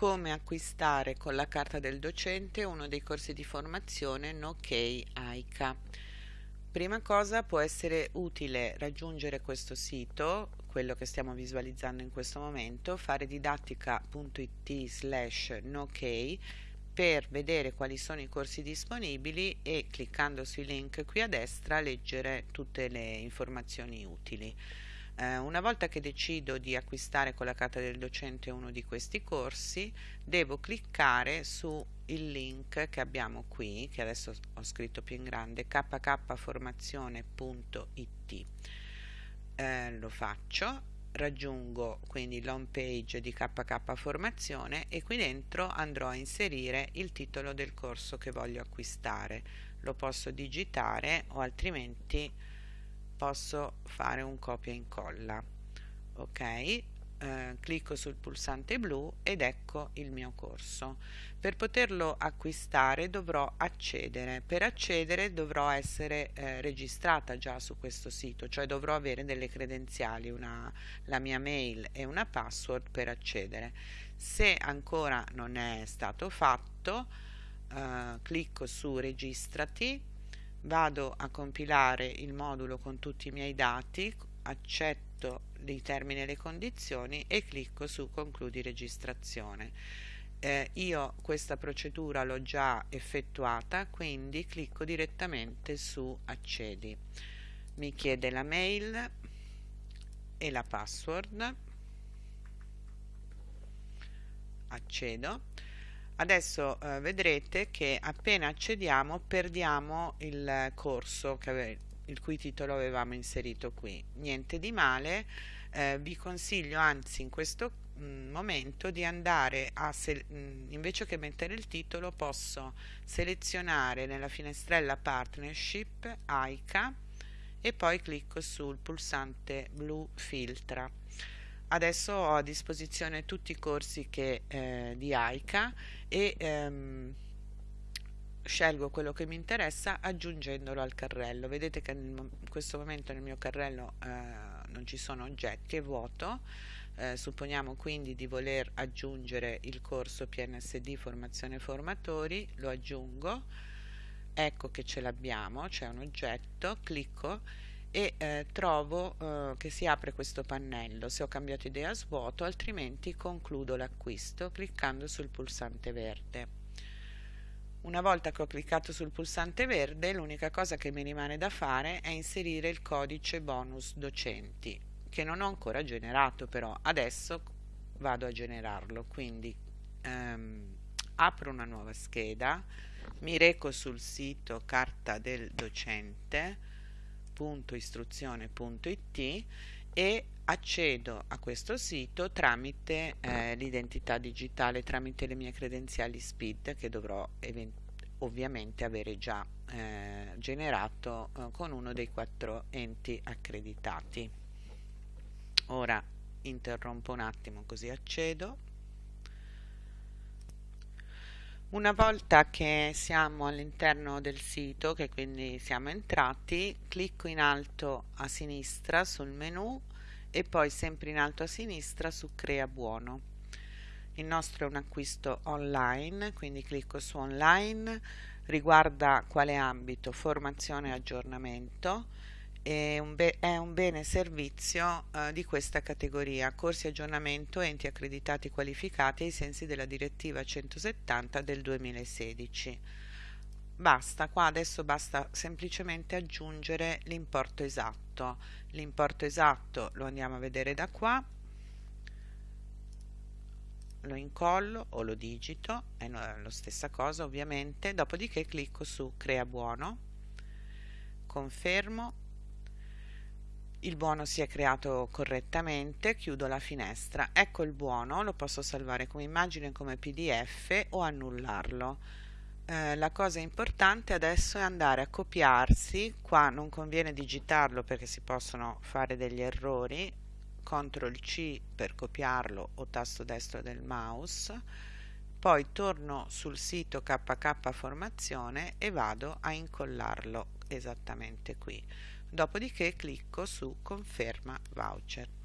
come acquistare con la carta del docente uno dei corsi di formazione NoK AICA. Prima cosa può essere utile raggiungere questo sito, quello che stiamo visualizzando in questo momento, fare didattica.it slash NoK per vedere quali sono i corsi disponibili e cliccando sui link qui a destra leggere tutte le informazioni utili. Eh, una volta che decido di acquistare con la carta del docente uno di questi corsi, devo cliccare su il link che abbiamo qui, che adesso ho scritto più in grande, kkformazione.it. Eh, lo faccio, raggiungo quindi l'home page di KK Formazione e qui dentro andrò a inserire il titolo del corso che voglio acquistare. Lo posso digitare o altrimenti posso fare un copia e incolla ok? Eh, clicco sul pulsante blu ed ecco il mio corso. Per poterlo acquistare dovrò accedere. Per accedere dovrò essere eh, registrata già su questo sito cioè dovrò avere delle credenziali una, la mia mail e una password per accedere. Se ancora non è stato fatto eh, clicco su registrati vado a compilare il modulo con tutti i miei dati, accetto i termini e le condizioni e clicco su concludi registrazione. Eh, io questa procedura l'ho già effettuata, quindi clicco direttamente su accedi. Mi chiede la mail e la password. Accedo adesso eh, vedrete che appena accediamo perdiamo il corso ave, il cui titolo avevamo inserito qui. Niente di male. Eh, vi consiglio anzi in questo mh, mm, momento di andare a mh, mm, invece che mettere il titolo posso selezionare nella finestrella partnership AICA e poi clicco sul pulsante blu filtra adesso ho a disposizione tutti i corsi che, eh, di AICA e ehm, scelgo quello che mi interessa aggiungendolo al carrello. Vedete che in questo momento nel mio carrello eh, non ci sono oggetti è vuoto. Eh, supponiamo quindi di voler aggiungere il corso PNSD formazione formatori lo aggiungo. Ecco che ce l'abbiamo c'è un oggetto clicco e eh, trovo eh, che si apre questo pannello. Se ho cambiato idea svuoto altrimenti concludo l'acquisto cliccando sul pulsante verde. Una volta che ho cliccato sul pulsante verde l'unica cosa che mi rimane da fare è inserire il codice bonus docenti che non ho ancora generato però adesso vado a generarlo. Quindi ehm, apro una nuova scheda mi reco sul sito carta del docente www.istruzione.it e accedo a questo sito tramite eh, l'identità digitale, tramite le mie credenziali SPID che dovrò ovviamente avere già eh, generato eh, con uno dei quattro enti accreditati. Ora interrompo un attimo così accedo Una volta che siamo all'interno del sito, che quindi siamo entrati, clicco in alto a sinistra sul menu e poi sempre in alto a sinistra su Crea buono. Il nostro è un acquisto online, quindi clicco su online, riguarda quale ambito? Formazione e aggiornamento è un, è un bene servizio uh, di questa categoria, corsi aggiornamento enti accreditati qualificati ai sensi della direttiva 170 del 2016. Basta, qua adesso basta semplicemente aggiungere l'importo esatto. L'importo esatto lo andiamo a vedere da qua, lo incollo o lo digito, è la stessa cosa ovviamente, dopodiché clicco su crea buono, confermo il buono si è creato correttamente, chiudo la finestra, ecco il buono, lo posso salvare come immagine come pdf o annullarlo. Eh, la cosa importante adesso è andare a copiarsi, qua non conviene digitarlo perché si possono fare degli errori, CTRL C per copiarlo o tasto destro del mouse, poi torno sul sito KK Formazione e vado a incollarlo esattamente qui dopodiché clicco su conferma voucher